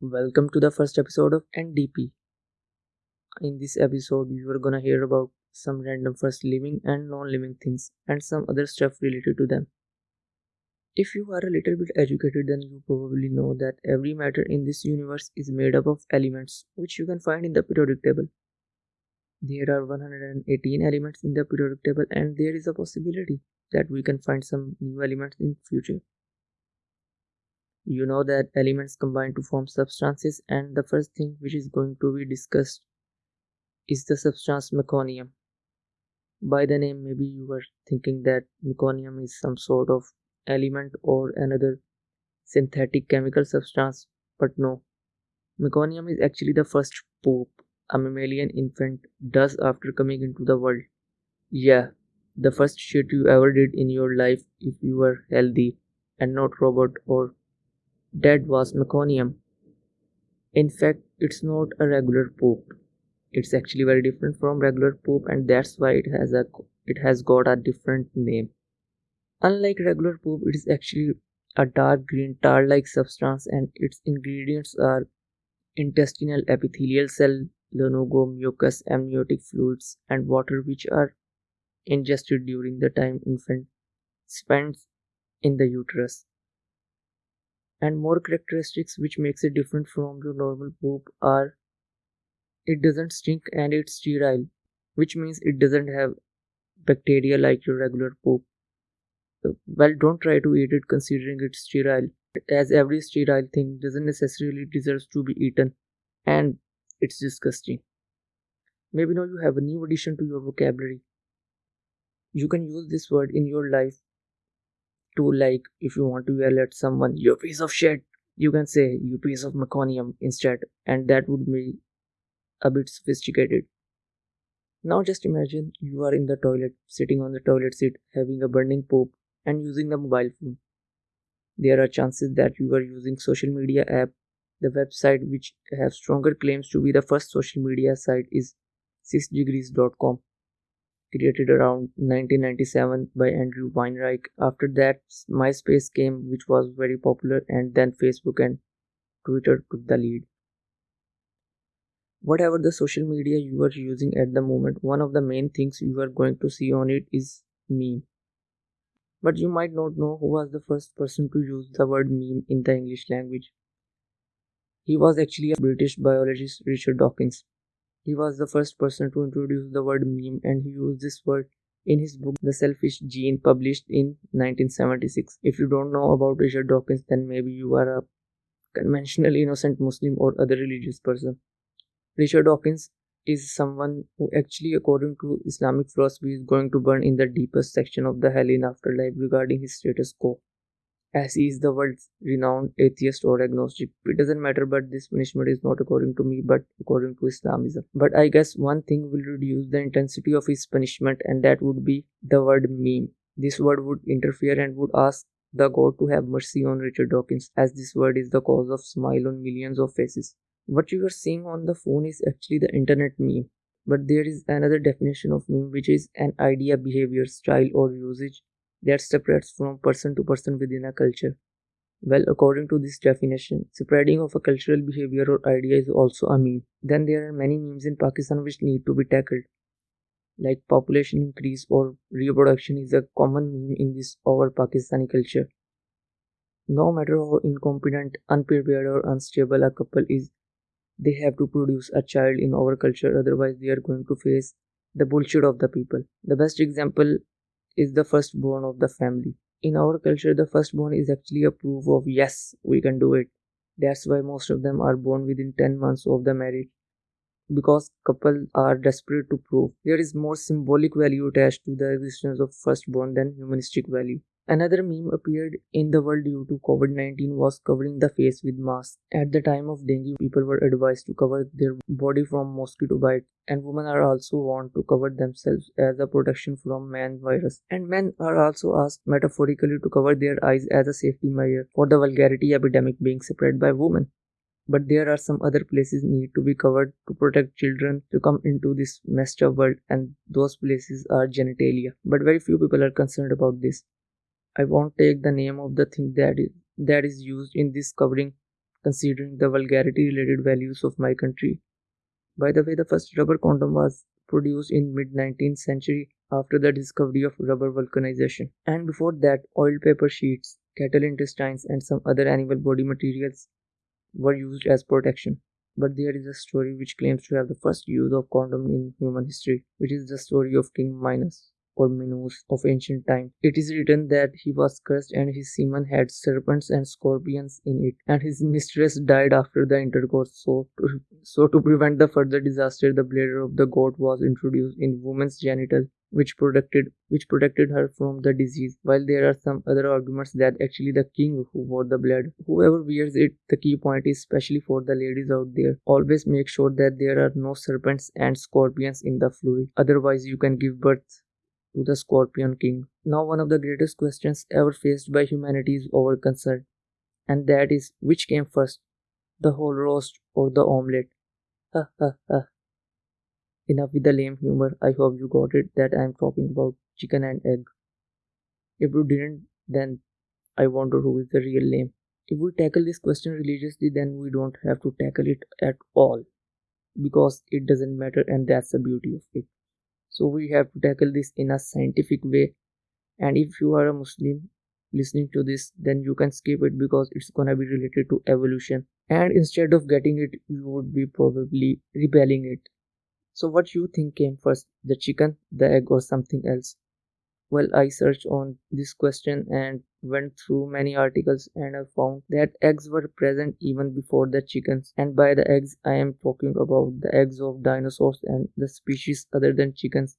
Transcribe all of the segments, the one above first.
Welcome to the first episode of NDP. In this episode, you are gonna hear about some random first living and non living things and some other stuff related to them. If you are a little bit educated, then you probably know that every matter in this universe is made up of elements which you can find in the periodic table. There are 118 elements in the periodic table, and there is a possibility that we can find some new elements in future. You know that elements combine to form substances, and the first thing which is going to be discussed is the substance meconium. By the name, maybe you were thinking that meconium is some sort of element or another synthetic chemical substance, but no. Meconium is actually the first poop a mammalian infant does after coming into the world. Yeah, the first shit you ever did in your life if you were healthy and not robot or dead was meconium. In fact, it's not a regular poop. It's actually very different from regular poop and that's why it has a it has got a different name. Unlike regular poop, it is actually a dark green tar-like substance and its ingredients are intestinal epithelial cell, lanugo, mucus, amniotic fluids, and water which are ingested during the time infant spends in the uterus. And more characteristics which makes it different from your normal poop are it doesn't stink and it's sterile, which means it doesn't have bacteria like your regular poop. Well, don't try to eat it considering it's sterile, as every sterile thing doesn't necessarily deserve to be eaten, and it's disgusting. Maybe now you have a new addition to your vocabulary. You can use this word in your life to like if you want to yell at someone, you piece of shit, you can say you piece of meconium instead, and that would be a bit sophisticated. Now just imagine you are in the toilet, sitting on the toilet seat, having a burning poop and using the mobile phone. There are chances that you are using social media app. The website which have stronger claims to be the first social media site is 6degrees.com created around 1997 by Andrew Weinreich. After that, MySpace came, which was very popular, and then Facebook and Twitter took the lead. Whatever the social media you are using at the moment, one of the main things you are going to see on it is meme. But you might not know who was the first person to use the word meme in the English language. He was actually a British biologist, Richard Dawkins. He was the first person to introduce the word meme and he used this word in his book The Selfish Gene published in 1976. If you don't know about Richard Dawkins, then maybe you are a conventional innocent Muslim or other religious person. Richard Dawkins is someone who actually according to Islamic philosophy is going to burn in the deepest section of the hell in afterlife regarding his status quo. As he is the world's renowned atheist or agnostic. It doesn't matter but this punishment is not according to me but according to Islamism. But I guess one thing will reduce the intensity of his punishment and that would be the word meme. This word would interfere and would ask the God to have mercy on Richard Dawkins as this word is the cause of smile on millions of faces. What you are seeing on the phone is actually the internet meme. But there is another definition of meme which is an idea, behavior, style or usage that separates from person to person within a culture. Well, according to this definition, spreading of a cultural behavior or idea is also a meme. Then there are many memes in Pakistan which need to be tackled. Like population increase or reproduction is a common meme in this our Pakistani culture. No matter how incompetent, unprepared or unstable a couple is, they have to produce a child in our culture otherwise they are going to face the bullshit of the people the best example is the firstborn of the family. In our culture the firstborn is actually a proof of yes we can do it. That's why most of them are born within 10 months of the marriage. Because couples are desperate to prove. There is more symbolic value attached to the existence of firstborn than humanistic value Another meme appeared in the world due to COVID 19 was covering the face with masks. At the time of dengue, people were advised to cover their body from mosquito bite, and women are also warned to cover themselves as a protection from man virus. And men are also asked metaphorically to cover their eyes as a safety measure for the vulgarity epidemic being spread by women but there are some other places need to be covered to protect children to come into this messed up world and those places are genitalia but very few people are concerned about this I won't take the name of the thing that is that is used in this covering considering the vulgarity related values of my country. By the way, the first rubber condom was produced in mid 19th century after the discovery of rubber vulcanization. And before that, oil paper sheets, cattle intestines and some other animal body materials were used as protection. But there is a story which claims to have the first use of condom in human history, which is the story of King Minos or Minos of ancient times. It is written that he was cursed and his semen had serpents and scorpions in it, and his mistress died after the intercourse. So, to, so to prevent the further disaster, the bladder of the goat was introduced in woman's genital which protected which protected her from the disease while there are some other arguments that actually the king who wore the blood whoever wears it the key point is especially for the ladies out there always make sure that there are no serpents and scorpions in the fluid otherwise you can give birth to the scorpion king now one of the greatest questions ever faced by humanity is over concern and that is which came first the whole roast or the omelette ha ha ha Enough with the lame humor. I hope you got it that I am talking about chicken and egg. If you didn't, then I wonder who is the real lame. If we tackle this question religiously, then we don't have to tackle it at all because it doesn't matter, and that's the beauty of it. So, we have to tackle this in a scientific way. And if you are a Muslim listening to this, then you can skip it because it's gonna be related to evolution. And instead of getting it, you would be probably rebelling it so what you think came first, the chicken, the egg or something else? Well, I searched on this question and went through many articles and I found that eggs were present even before the chickens. And by the eggs, I am talking about the eggs of dinosaurs and the species other than chickens,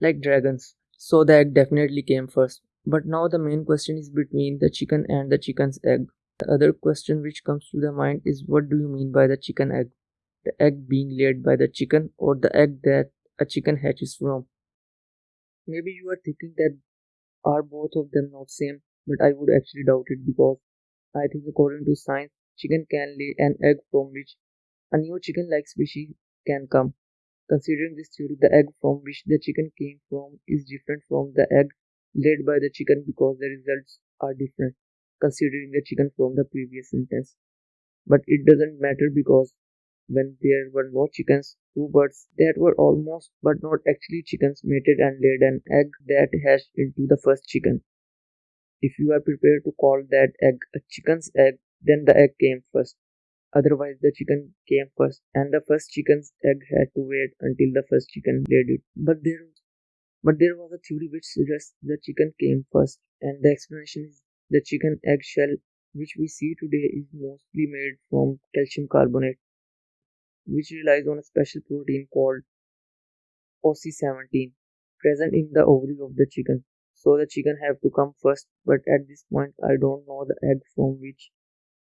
like dragons. So the egg definitely came first. But now the main question is between the chicken and the chicken's egg. The other question which comes to the mind is what do you mean by the chicken egg? the egg being laid by the chicken or the egg that a chicken hatches from. Maybe you are thinking that are both of them not same, but I would actually doubt it because I think according to science, chicken can lay an egg from which a new chicken-like species can come. Considering this theory, the egg from which the chicken came from is different from the egg laid by the chicken because the results are different, considering the chicken from the previous sentence. But it doesn't matter because when there were no chickens, two birds that were almost but not actually chickens mated and laid an egg that hatched into the first chicken. If you are prepared to call that egg a chicken's egg, then the egg came first. Otherwise, the chicken came first, and the first chicken's egg had to wait until the first chicken laid it. But there, but there was a theory which suggests the chicken came first, and the explanation is the chicken egg shell, which we see today, is mostly made from calcium carbonate which relies on a special protein called OC17 present in the ovary of the chicken. So the chicken have to come first, but at this point I don't know the egg from which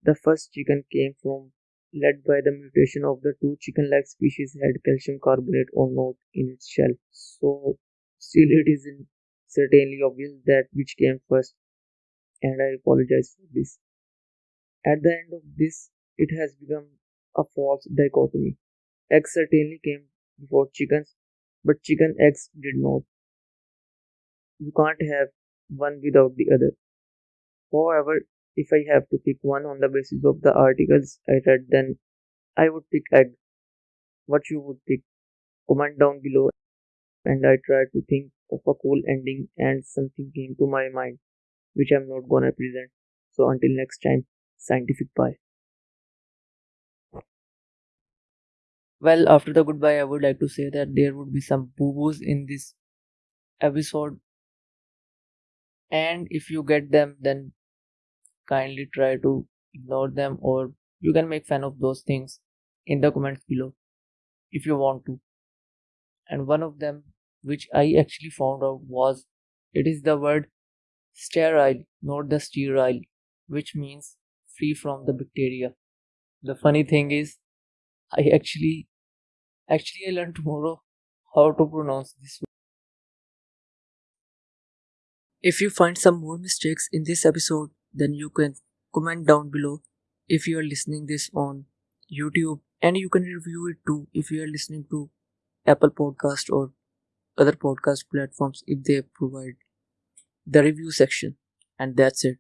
the first chicken came from, led by the mutation of the two chicken-like species had calcium carbonate or not in its shell. So still it isn't certainly obvious that which came first, and I apologize for this. At the end of this, it has become a false dichotomy. Eggs certainly came before chickens, but chicken eggs did not. You can't have one without the other. However, if I have to pick one on the basis of the articles I read, then I would pick egg. What you would pick? Comment down below and I try to think of a cool ending and something came to my mind which I'm not gonna present. So until next time, scientific bye. Well, after the goodbye, I would like to say that there would be some boo boos in this episode. And if you get them, then kindly try to ignore them or you can make fun of those things in the comments below if you want to. And one of them, which I actually found out, was it is the word sterile, not the sterile, which means free from the bacteria. The funny thing is, I actually Actually, I learned tomorrow how to pronounce this word. If you find some more mistakes in this episode, then you can comment down below if you are listening this on YouTube and you can review it too if you are listening to Apple Podcast or other podcast platforms if they provide the review section. And that's it